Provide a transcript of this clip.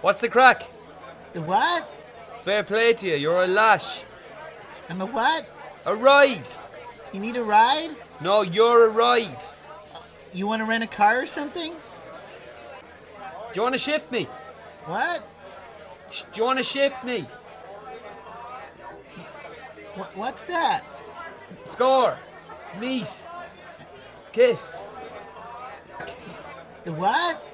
What's the crack? The what? Fair play to you, you're a lash. I'm a what? A ride! You need a ride? No, you're a ride. You want to rent a car or something? Do you want to shift me? What? Do you want to shift me? What, what's that? Score! Meet! Kiss! The what?